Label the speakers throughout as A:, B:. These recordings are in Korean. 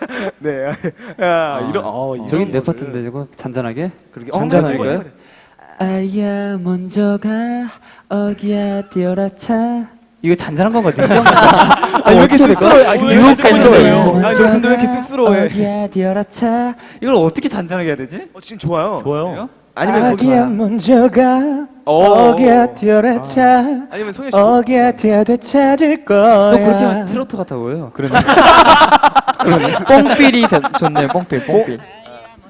A: 네. 야, 이런 어, 이런
B: 저긴 내
A: 거를-
B: 파트인데 저거 잔잔하게.
A: 그러게
B: 잔잔할까요?
A: 어,
B: 아야 먼저 가 어기야 뛰어라 차. 이거 잔잔한 건가 아,
A: 왜 이렇게 쑥스러워요? 아,
B: 유혹
A: 잘
B: 밴드예요.
A: 아, 저 근데 왜 이렇게 쑥스러워해?
B: 어기야 뛰어라 차. 이걸 어떻게 잔잔하게 해야 되지?
A: 어, 지금 좋아요.
C: 좋아요.
A: 아니면
B: 아기야 먼저 가
A: 어.
B: 어기야 뛰어라 차.
A: 아니면 송현 씨
B: 어기야 뛰어도 찾을 거야. 또 그렇게 하면 트로트 같아 보여요. 그러네. 뽕필이 되- 좋네요. 뽕필, 뽕필.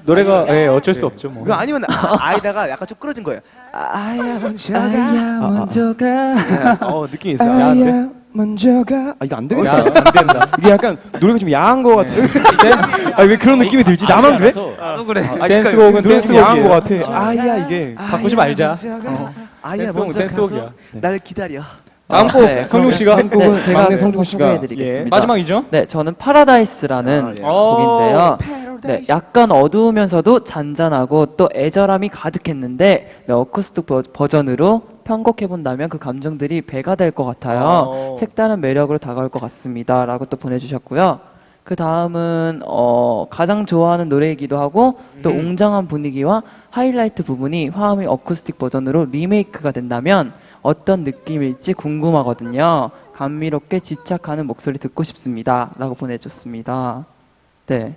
C: 노래가 예, 어쩔 수 없죠 뭐.
A: 그거 아니면 아, 아이다가 약간 좀 끌어진 거예요. 아, 아야 먼저 가.
B: 아야 먼저 가.
A: 어 느낌 있어. 야,
D: 아야 먼저 가. 아 이거 안 되겠다.
C: 안 된다.
D: 이게 약간 노래가 좀 야한 거 같은데. 아왜 그런 느낌이 들지? 나만 그래?
B: 또 그래.
D: 아,
C: 댄스곡은
D: 노래 좀
C: 댄스곡이에요.
D: 야한 거 같아. 아야 이게.
C: 바꾸지 말자.
A: 아야
C: 댄스곡은
A: 먼저
C: 댄스곡이야.
A: 가서 날 기다려.
C: 다음 곡
B: 네,
C: 성룡 씨가
B: 네,
D: 곡은
B: 제가
D: 막내 성종 씨가
B: 소개해드리겠습니다.
C: 마지막이죠?
B: 네, 저는 파라다이스라는
A: 아, 예.
B: 곡인데요. 네, 약간 어두우면서도 잔잔하고 또 애절함이 가득했는데 네, 어쿠스틱 버, 버전으로 편곡해 본다면 그 감정들이 배가 될 것 같아요.
A: 어.
B: 색다른 매력으로 다가올 것 같습니다 라고 또 보내주셨고요. 그 다음은 어, 가장 좋아하는 노래이기도 하고 또 웅장한 분위기와 하이라이트 부분이 화음의 어쿠스틱 버전으로 리메이크가 된다면 어떤 느낌일지 궁금하거든요. 감미롭게 집착하는 목소리 듣고 싶습니다.라고 보내줬습니다. 네.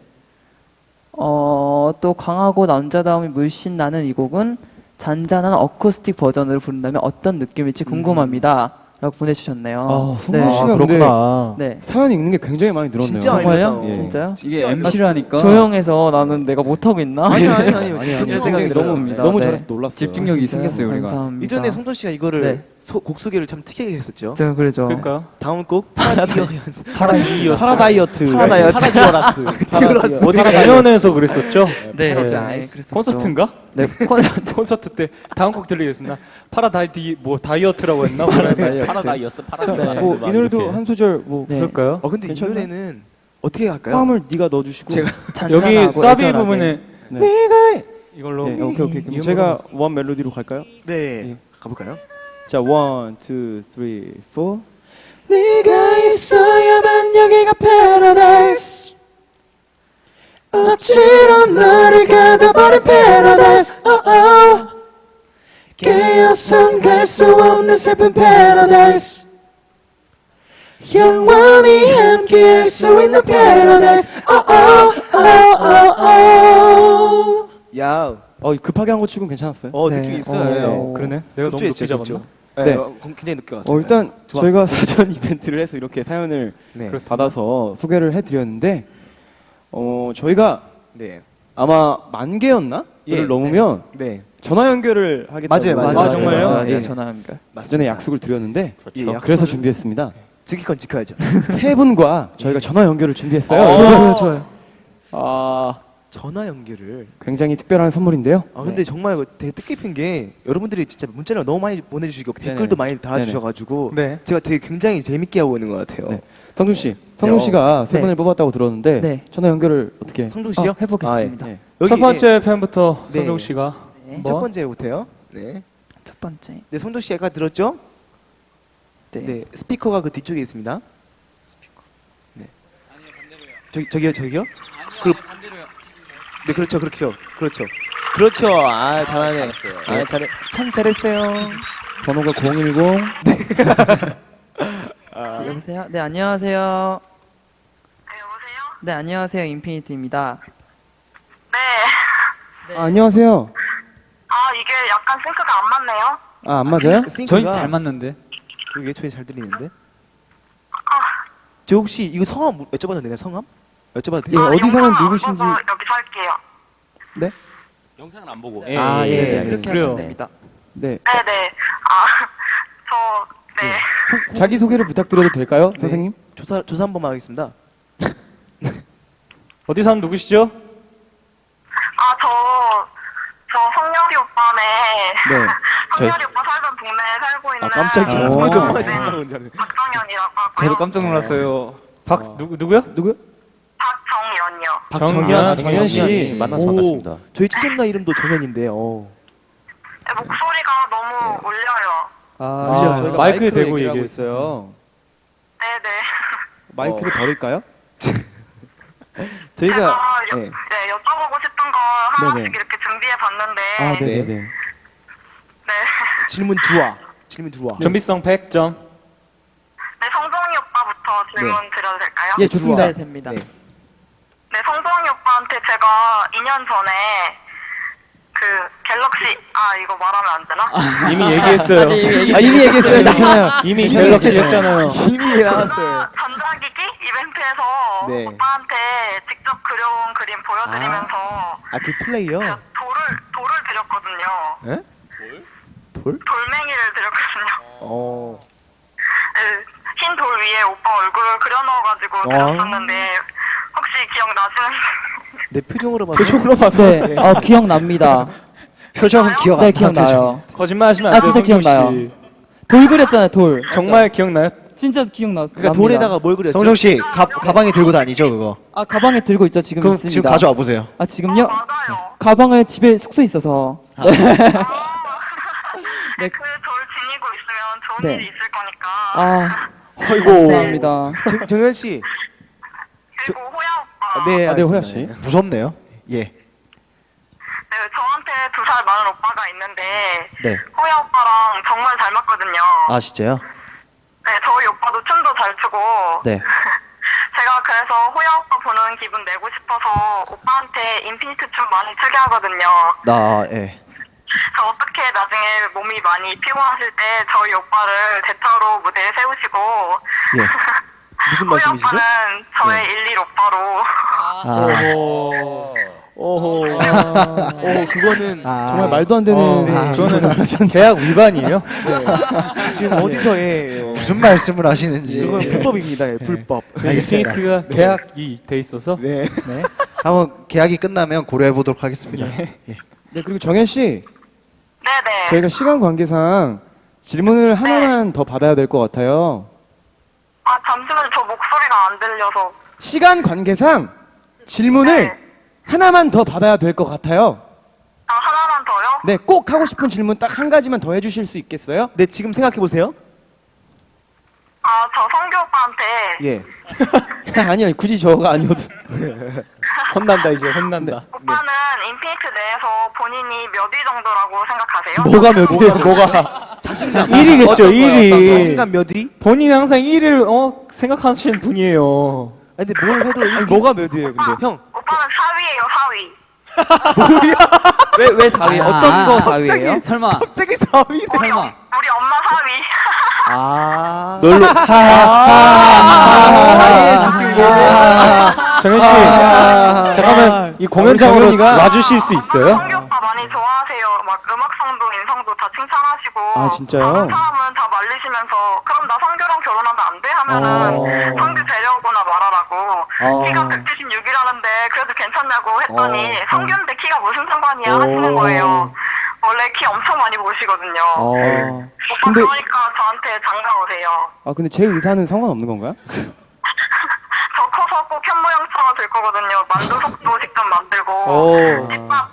B: 어, 또 강하고 남자다움이 물씬 나는 이 곡은 잔잔한 어쿠스틱 버전으로 부른다면 어떤 느낌일지 궁금합니다. 라고 보내주셨네요.
D: 아, 성종
B: 네.
D: 씨가
C: 아,
D: 근데
C: 그렇구나.
B: 네.
D: 사연 읽는 게 굉장히 많이 늘었네요.
A: 진짜
B: 정말요?
D: 예.
B: 진짜요?
E: 이게 MC를 하니까
B: 조용해서 나는 내가 못하고 있나?
A: 아니 아니 아니.
E: 아니야.
A: 집중
B: 이런
A: 좀
B: 생각이
A: 하고 있어요.
B: 너무
D: 너무
B: 네.
D: 잘해서 놀랐어요.
E: 집중력이
B: 진짜요?
E: 생겼어요 우리가.
B: 감사합니다.
A: 이전에 성종 씨가 이거를
B: 네.
A: 소, 곡 소개를 참 특이하게 했었죠.
B: 제가 그러죠.
C: 그러니까요.
A: 다음 곡 파라다이어스.
C: 파라다이어스.
D: 파라다이어트.
B: 파라다이어트.
C: 파라디오라스.
A: 디오라스.
C: 어디 공연에서 그랬었죠?
B: 네.
A: 파라다이스.
B: 그랬었죠.
C: 콘서트인가?
B: 네, 콘서트.
C: 콘서트 때 다음 곡 들리겠습니다. 파라다이디 뭐 다이어트라고 했나?
B: 파라다이어트.
F: 파라다이어스 파라다이어스
D: 뭐, 이 노래도 한 소절 뭐
B: 네.
C: 그럴까요?
A: 어 근데 이? 노래는 어떻게 할까요?
D: 화음을 네가 넣어주시고.
A: 제가
C: 여기 사비. 부분에
D: 네.
C: 네가 이걸로
D: 네, 오케이 오케이. 제가 원 멜로디로 갈까요?
A: 네
D: 예.
A: 가볼까요?
D: 자, 원, 투, 쓰리, 포.
E: 네가 있어야만 여기가 paradise 억지로 너를 가둬버린 paradise oh, oh. 깨어선 갈 수 없는 슬픈 paradise 영원히 함께할 수 있는 paradise oh, oh, oh, oh, oh.
A: 야,
D: 어, 급하게 한 거 치곤 괜찮았어요?
A: 어
B: 네.
A: 느낌
B: 어,
A: 있어요.
B: 네.
C: 그러네. 내가 너무 높게 잡았나?
D: 네.
A: 네, 어, 굉장히 늦게 왔어요.
D: 어, 일단
A: 좋았어요.
D: 저희가 사전 이벤트를 해서 이렇게 사연을
A: 네.
D: 받아서 소개를 해드렸는데, 어, 저희가
A: 네,
D: 아마 만 개였나?
A: 예,
D: 를 넘으면
A: 네,
D: 전화 연결을 하겠다고
A: 맞아요, 맞아요.
C: 아, 정말요?
B: 맞아요.
A: 예.
B: 전화 연결.
A: 맞습니다.
D: 전에 약속을 드렸는데,
A: 예,
D: 그래서
A: 약속을
D: 준비했습니다.
A: 지킬 건 지켜야죠.
D: 세 분과 저희가 전화 연결을 준비했어요.
A: 어.
B: 좋아요, 좋아요.
D: 아,
A: 전화 연결을.
D: 굉장히 특별한 선물인데요.
A: 아 근데 정말 이거 되게 뜻깊은 게 여러분들이 진짜 문자를 너무 많이 보내주시고
D: 네네.
A: 댓글도 많이 달아주셔가지고
C: 네.
A: 제가 되게 굉장히 재밌게 하고 있는 것 같아요.
D: 네. 성준 씨, 성준
A: 네,
D: 씨가 세
B: 네.
D: 분을 뽑았다고 들었는데
B: 네.
D: 전화 연결을 어떻게?
A: 성종 씨요?
B: 어, 해보겠습니다.
D: 아, 예.
A: 여기
C: 첫 번째 팬부터
A: 네.
C: 성종 씨가
B: 네.
A: 첫 번째부터요. 네.
B: 첫 번째.
A: 네, 성종 씨 아까 들었죠?
B: 네.
A: 네. 스피커가 그 뒤쪽에 있습니다. 스피커. 네. 저기 저기요, 저기요? 그 네, 그렇죠, 그렇죠, 그렇죠, 그렇죠. 아, 잘하네. 아, 잘해. 참 잘했어요.
D: 번호가 010.
B: 여보세요? 네, 안녕하세요. 네, 안녕하세요. 인피니트입니다.
G: 네.
D: 아, 안녕하세요.
G: 아, 이게 약간 싱크가 안 맞네요.
D: 아, 안 맞아요?
A: 싱크가-
E: 저희 잘 맞는데.
A: 그게 저희 잘 들리는데. 저 혹시 이거 성함 물- 여쭤봐도 되나요? 성함? 여쭤봐도
D: 예,
A: 돼요?
G: 아,
D: 어디 사는 누구신지.
G: 할게요.
D: 네?
F: 영상은 안 보고
C: 예,
A: 아,
C: 예,
A: 예,
C: 예,
A: 예,
B: 그렇게
C: 그래요.
B: 하시면 됩니다.
D: 네.
G: 네 네. 아, 저, 네.
D: 자기 소개를 부탁드려도 될까요,
A: 네.
D: 선생님?
A: 조사 조사 한 번만 하겠습니다.
C: 어디 사는 누구시죠?
G: 아, 저, 저 성열이 오빠네.
D: 네.
G: 성열이 오빠 살던 동네에 살고 있는.
A: 아 깜짝이야.
D: 오.
A: 소리가
D: 아.
A: 많이
G: 네,
A: 생각은 잘해.
G: 박정현이라고 하고요.
E: 저도 깜짝 놀랐어요.
C: 박 누구 누구요?
D: 누구요?
A: 박정현,
C: 아,
A: 정현 씨
F: 정현이 만나서
A: 오,
F: 반갑습니다.
A: 저희 친척나 이름도 정현인데. 어.
G: 네, 목소리가 너무 울려요.
D: 아,
A: 그죠? 저희가
C: 마이크에
A: 마이크로
C: 대고 얘기했어요.
G: 네네.
D: 마이크를 버릴까요?
A: 저희가
G: 제가 여,
A: 네.
G: 네, 여쭤보고 싶은 거 하나씩
D: 네네.
G: 이렇게 준비해 봤는데
D: 아,
G: 네.
D: 네네 네.
A: 질문 두와 질문 두와.
C: 준비성 100점.
G: 네, 성동이 오빠부터 질문 드려도 될까요?
D: 예, 좋습니다.
B: 네, 됩니다.
A: 네.
G: 네, 성동이 오빠한테 제가 2년 전에 그 갤럭시 아 이거 말하면 안 되나?
C: 이미 얘기했어요.
B: 아니, 이미 얘기-
D: 아, 이미 얘기했어요. 괜찮아요.
C: 이미 갤럭시였잖아요.
A: 이미 나왔어요.
G: 그 전자기기 이벤트에서
A: 네.
G: 오빠한테 직접 그려온 그림 보여드리면서
A: 아그 플레이요?
G: 돌을 돌을 드렸거든요.
A: 에? 돌?
G: 돌멩이를 드렸거든요.
A: 어.
G: 네, 흰돌 위에 오빠 얼굴을 그려 넣어가지고 드렸었는데 혹시 기억나시는?
A: 내 표정으로 봐서.
C: 표정으로 봐서
B: 네, 어, 기억납니다.
D: 표정은 기억
B: 네,
D: 안
B: 기억나요.
C: 거짓말 하시면
B: 아,
C: 안 돼요.
B: 진짜
C: 성종 씨.
B: 기억나요. 돌 그렸잖아요, 돌.
C: 정말 기억나요?
B: 진짜 기억나.
A: 그러니까 돌에다가 뭘 그렸죠?
E: 성종 씨 가, 가방에 들고 다니죠 그거.
B: 아, 가방에 들고 있죠, 지금
E: 그럼
B: 있습니다.
E: 지금 가져와 보세요.
B: 아, 지금요?
G: 어.
B: 가방을 집에 숙소 에 있어서.
G: 아,
B: 네.
G: 그돌 지니고 있으면 좋은
B: 네.
G: 일이 있을 거니까.
B: 아,
C: 아이고.
B: 감사합니다.
A: 정, 정현 씨. 아, 네,
D: 아, 네,
A: 알겠습니다.
D: 호야 씨.
A: 네.
E: 무섭네요. 예.
G: 네, 저한테 두 살 많은 오빠가 있는데
E: 네.
G: 호야 오빠랑 정말 닮았거든요.
E: 아 진짜요?
G: 네, 저희 오빠도 춤도 잘 추고.
E: 네.
G: 제가 그래서 호야 오빠 보는 기분 내고 싶어서 오빠한테 인피니트 춤 많이 추게 하거든요.
E: 나 예.
G: 저 어떻게 나중에 몸이 많이 피곤하실 때 저희 오빠를 대타로 무대에 세우시고
E: 예.
A: 무슨
G: 호야
A: 말씀이시죠?
G: 오빠는 저의 일일 오빠로
E: 아.
A: 오호. 오, 그거는
E: 아.
D: 정말 말도 안 되는.
C: 어,
D: 네.
C: 그거는 계약 위반이에요.
A: 지금 어디서 예.
E: 무슨 말씀을 하시는지.
A: 그건 불법입니다. 예, 불법.
E: 알겠습니다.
C: 인피니트가 계약이 돼 있어서
A: 네.
E: 한번 계약이 끝나면 고려해 보도록 하겠습니다. 예.
D: 네, 그리고 정현 씨.
G: 네네.
D: 저희가 시간 관계상 질문을 하나만 더 받아야 될 것 같아요.
G: 아 잠시만요. 저 목소리가 안 들려서.
D: 시간 관계상 질문을
G: 네.
D: 하나만 더 받아야 될 것 같아요.
G: 아 하나만 더요?
D: 네, 꼭 하고 싶은 질문 딱 한 가지만 더 해주실 수 있겠어요?
A: 네, 지금 생각해 보세요.
G: 아 저 성규 오빠한테
A: 예.
D: 아니요, 굳이 저가 아니어도.
C: 혼난다 이제 혼난다.
G: 오빠는 인피니트 내에서 본인이 몇 위 정도라고 생각하세요?
D: 뭐가 몇 위예요? 뭐가?
A: 자신감.
C: 1위겠죠
A: 어떤
C: 1위.
A: 자신감 몇 위?
C: 본인이 항상 1위를 어 생각하시는 분이에요.
A: 아니, 근데 뭘 해도
D: 아니, 뭐가 몇 위예요, 근데?
A: 형,
G: 오빠는 4위예요 4위.
B: 왜, 왜 4위?
H: 아,
B: 어떤 거
A: 갑자기?
B: 4위예요?
H: 설마
A: 갑자기 4위래.
G: 우리,
H: 설마.
G: 우리 엄마 4위.
A: 아.
C: 놀러
B: 아, 지금
C: 정현 씨 잠깐만 이 공연장으로 와주실 수 있어요?
G: 음악성도 인성도 다 칭찬하시고.
D: 아, 진짜요?
G: 다른 사람은 다 말리시면서 그럼 나 성규랑 결혼하면 안 돼? 하면은
D: 어.
G: 성규 데려오거나 말하라고.
D: 어.
G: 키가 176이라는데 그래도 괜찮냐고 했더니
D: 어.
G: 성규인데 키가 무슨 상관이야
D: 어.
G: 하시는 거예요. 원래 키 엄청 많이 보시거든요.
D: 어.
G: 오빠
D: 근데-
G: 그러니까 저한테 장가 오세요.
D: 아, 근데 제 의사는 상관없는 건가요?
G: 저 커서 꼭 현모양처가 될 거거든요. 만두 속도 직접 만들고
C: 오.
G: 집밥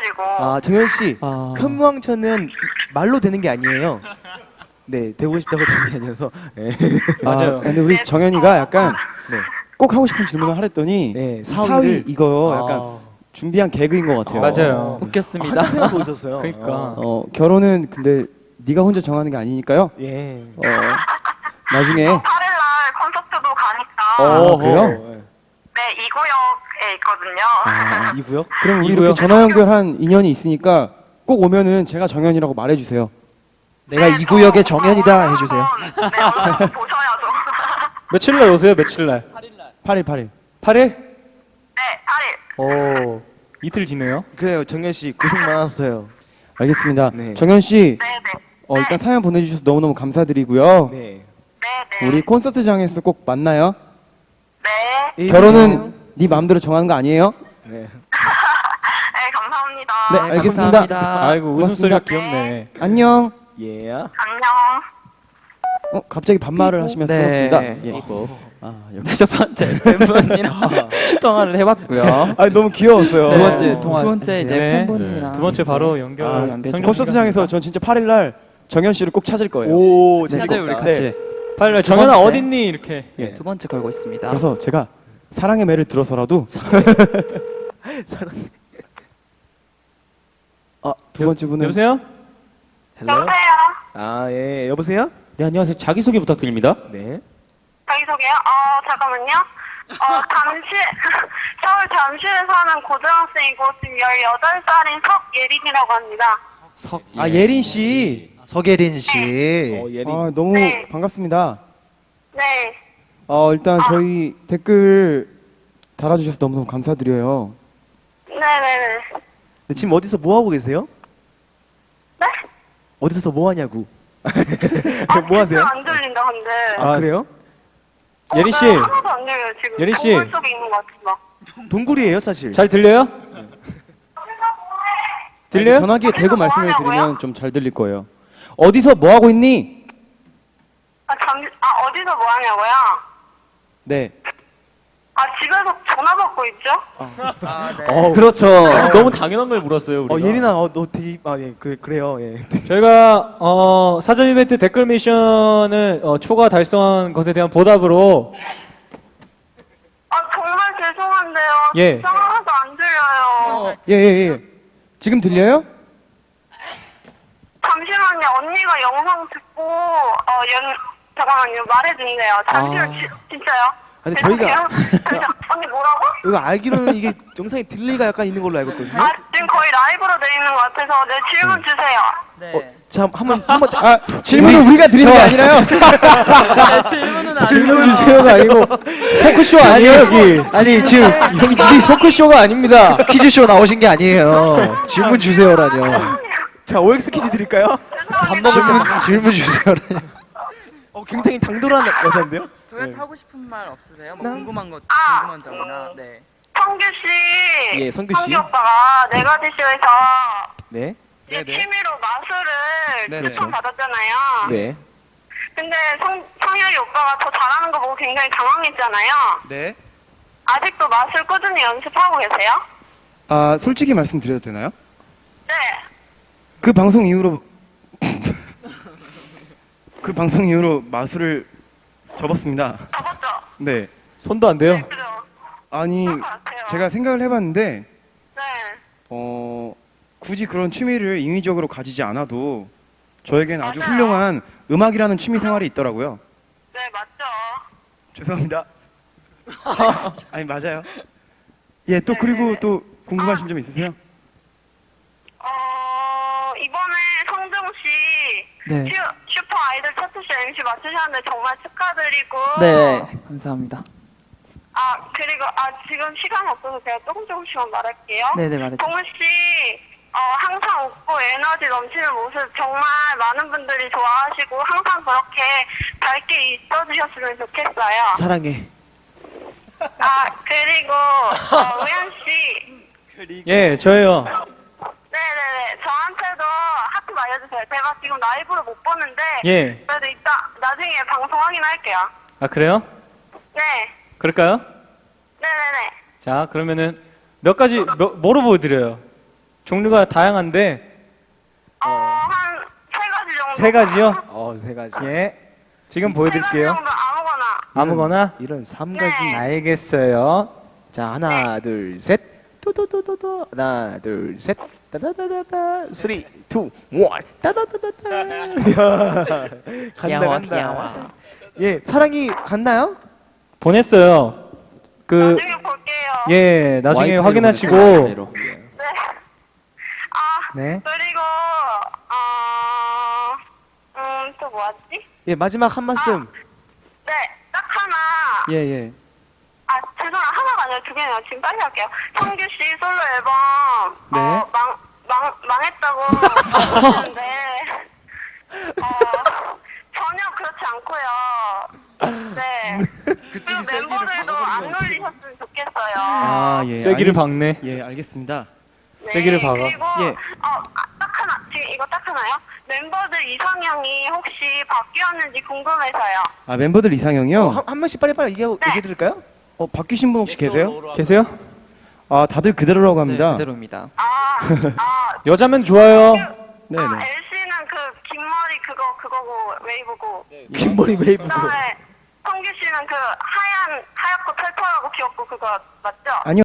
G: 해드리고.
A: 아, 정현 씨.
D: 아.
A: 현무왕천은 말로 되는 게 아니에요. 네, 되고 싶다고 되는 게 아니어서. 네.
C: 맞아요.
D: 아, 근데 우리
G: 네,
D: 정현이가
G: 저-
D: 약간
A: 네.
D: 꼭 하고 싶은 질문을 하랬더니
A: 네,
D: 4위,
A: 사위를-
D: 이거 약간
C: 아.
D: 준비한 개그인 것 같아요.
C: 맞아요.
B: 웃겼습니다.
A: 한참 생각하고 있었어요.
C: 그러니까.
D: 어, 결혼은 근데 네가 혼자 정하는 게 아니니까요.
A: 예.
D: 어, 나중에
G: 8일 날 콘서트도 가니까
D: 어. 그래요?
G: 네, 있거든요.
D: 아,
A: 이 구역?
D: 그럼 우리? 이렇게 전화 연결한 인연이 있으니까 꼭 오면은 제가 정현이라고 말해주세요.
E: 내가 이 구역의 정현이다 해주세요.
G: 네, 보셔야죠.
C: 며칠 날 오세요? 며칠 날?
D: 8일 8일.
C: 8일?
G: 네, 8일.
C: 오. 이틀 뒤네요.
A: 그래요, 정현 씨 고생 많았어요.
D: 알겠습니다.
A: 네.
D: 정현 씨,
G: 네, 네.
D: 어, 일단 사연 보내주셔서 너무너무 감사드리고요.
A: 네.
G: 네, 네.
D: 우리 콘서트장에서 꼭 만나요.
G: 네.
A: 예,
D: 결혼은 네 마음대로 정하는 거 아니에요?
A: 네.
G: 네, 감사합니다.
D: 네, 알겠습니다.
B: 감사합니다.
C: 아이고. 웃음소리가 귀엽네.
D: 안녕.
A: 예.
G: 안녕.
D: 어, 갑자기 반말을 하시면서
B: 네.
D: 그렇습니다. 예.
B: 이거.
D: 아,
B: 네, 첫 번째 팬분이랑 통화를 해봤고요.
D: 아, 너무 귀여웠어요.
B: 두
H: 네.
B: 번째 통화. 두 번째 이제
C: 네.
B: 팬분이랑
C: 두 번째 바로 연결.
D: 아,
B: 연결
D: 콘서트장에서 전 진짜 8일 날 정현 씨를 꼭 찾을 거예요.
A: 오,
B: 찾아요 우리. 같이.
C: 빨리
B: 두
C: 정현아. 어딨니 이렇게.
B: 네, 두 번째 걸고 있습니다.
D: 그래서 제가 사랑의 매를 들어서라도
A: 사랑.
D: 아, 두 번째 분은
C: 여보세요?
A: Hello.
G: 여보세요?
A: 아, 예. 여보세요?
F: 네, 안녕하세요. 자기 소개 부탁드립니다.
A: 네.
G: 자기 소개요? 어, 잠깐만요. 어, 잠시, 서울 잠실에 사는 고등학생이고 지금 18살인 석예린이라고 합니다.
D: 아, 예린 씨.
E: 석예린 씨.
A: 어, 예린.
D: 아, 너무
G: 네.
D: 반갑습니다.
G: 네.
D: 어, 일단 저희 댓글 달아 주셔서 너무너무 감사드려요.
G: 네네네.
A: 네, 지금 어디서 뭐 하고 계세요?
G: 네?
A: 어디서 뭐 하냐고.
G: 아,
A: 뭐 하세요?
G: 안 들린다, 근데.
A: 아, 그래요?
G: 어,
C: 예린 씨.
G: 네, 하나도 안 들려요, 지금.
C: 예린 씨.
G: 동굴 속에 있는 것 같아서.
A: 동굴이에요, 사실.
C: 잘 들려요? 들려요?
D: 전화기에 대고
G: 뭐
D: 말씀을
G: 하냐고요?
D: 드리면 좀 잘 들릴 거예요. 어디서 뭐 하고 있니?
G: 아, 잠, 아, 어디서 뭐 하냐고요?
D: 네.
G: 아, 집에서 전화 받고 있죠?
A: 어,
F: 그렇죠. 너무 당연한 걸 물었어요. 우리가.
A: 어, 예린아, 어, 너 되게, 아, 예, 그, 그래요, 예.
C: 저희가 어, 사전 이벤트 댓글 미션을 어, 초과 달성한 것에 대한 보답으로
G: 아, 정말 죄송한데요.
C: 예.
G: 하나도 안 들려요.
D: 예, 예, 예. 지금 들려요?
G: 잠시만요. 언니가 영상 듣고, 어, 연, 잠깐만요. 말해준대요. 잠시만,
A: 아.
G: 지, 진짜요?
A: 아니, 저희가-.
G: 언니 뭐라고?
A: 이거 알기로는 이게 영상에 딜레이가 약간 있는 걸로 알고 있거든요.
G: 아, 지금 거의 라이브로 돼 있는 것 같아서, 네, 질문 주세요.
B: 네.
A: 자, 한번, 한번,
D: 아, 질문은 우리 가 드리는 게 아니라요.
B: 질문은
C: 질문 주세요가 아니고 토크쇼 아니에요 여기
E: 아니 지금
C: 여기 토크쇼가 아닙니다
E: 퀴즈쇼 나오신 게 아니에요. 질문 주세요라뇨.
A: 자, OX 퀴즈 드릴까요?
E: 질문 질문 주세요라뇨.
A: 어, 굉장히 당돌한 여자인데요?
B: 저희 하고 싶은 말 없으세요? 뭐 궁금한 것
G: 아.
B: 궁금한 점이나 네.
G: 성규 씨.
A: 예, 성규 씨.
G: 오빠가 네가지쇼에서
A: 네.
G: 이제 취미로 마술을
D: 네네.
G: 추천받았잖아요.
A: 네.
G: 근데 성, 성열이 오빠가 더 잘하는 거 보고 굉장히 당황했잖아요.
D: 네.
G: 아직도 마술 꾸준히 연습하고 계세요?
D: 아, 솔직히 말씀드려도 되나요?
G: 네.
D: 그 방송 이후로 그 방송 이후로 마술을 접었습니다.
G: 접었죠?
D: 네.
C: 손도 안 돼요
G: 그죠?
D: 아니. 제가 생각을 해봤는데
G: 네.
D: 어, 굳이 그런 취미를 인위적으로 가지지 않아도 저에겐 아주
G: 맞아요.
D: 훌륭한 음악이라는 취미 생활이 있더라고요.
G: 네, 맞죠.
D: 죄송합니다. 아니 맞아요. 예, 또 그리고 또 궁금하신 점 있으세요?
G: 어, 이번에 성정 씨
B: 네.
G: 슈, 차트쇼 MC 맡으셨는데 정말 축하드리고.
B: 네. 감사합니다.
G: 아, 그리고, 아, 지금 시간이 없어서 제가 조금 조금씩만 말할게요.
B: 네네 말해주세요.
G: 동훈 씨, 어, 항상 웃고 에너지 넘치는 모습 정말 많은 분들이 좋아하시고 항상 그렇게 밝게 있어주셨으면 좋겠어요.
A: 사랑해.
G: 아, 그리고, 어, 우현 씨.
C: 예 저예요
G: 네네네. 저한테도 하트 말려주세요. 제가 지금 라이브로 못 보는데.
C: 예.
G: 그래도 이따, 나중에 방송 확인할게요.
C: 아 그래요?
G: 네.
C: 그럴까요?
G: 네네네.
C: 자 그러면은 몇 가지 몇, 뭐로 보여드려요? 종류가 다양한데
G: 어, 한세 가지 정도.
C: 세 가지요?
A: 어, 세 가지.
C: 예 지금 보여드릴게요
G: 정도 아무거나.
C: 아무거나
A: 이런 삼 가지.
G: 네.
C: 알겠어요
A: 자, 하나, 둘, 셋. 또또또또또. 하나, 둘, 셋. 따다다다다. three, two, one. 따다다다다. 야. 간다,
B: 귀여워,
A: 간다.
B: 귀여워.
A: 예, 사랑이 갔나요?
C: 보냈어요 그
G: 나중에 볼게요.
C: 예, 나중에
A: 와이파이로
C: 확인하시고
A: 와이파이로.
G: 네. 아,
C: 네.
G: 그리고, 어, 음, 또 뭐하지?
A: 예, 마지막 한 말씀.
G: 네, 딱 하나.
C: 예, 예.
G: 아, 죄송해요. 개네요. 지금 빨리 할게요. 성규 씨 솔로 앨범,
C: 네.
G: 어, 망, 망, 망했다고 하는데, 어, 전혀 그렇지 않고요. 네. 그리고 멤버들도 안 놀리셨으면 좋겠어요.
D: 아, 예.
C: 쐐기를 박네.
D: 예, 알겠습니다.
G: 네,
C: 쐐기를 박아.
G: 그리고,
C: 예.
G: 어, 아, 딱 하나. 지금 이거 딱 하나요? 멤버들 이상형이 혹시 바뀌었는지 궁금해서요.
D: 아, 멤버들 이상형이요?
A: 어, 한, 한 번씩 빨리빨리 얘기하고,
G: 네.
A: 얘기해 드릴까요?
D: 어, 바뀌신 분 혹시 계세요?
C: 계세요?
D: 아, 다들 그대로라고
B: 네,
D: 합니다.
B: 그대로입니다.
G: 아, 아,
C: 여자면 좋아요.
D: 네,
G: 아,
D: 네.
G: L 씨는 그 긴 머리 그거 그거고 웨이브고.
A: 긴 머리 웨이브.
G: 그다음에 성규 씨는 그 하얀, 하얗고 털털하고 귀엽고 그거 맞죠?
D: 아니요.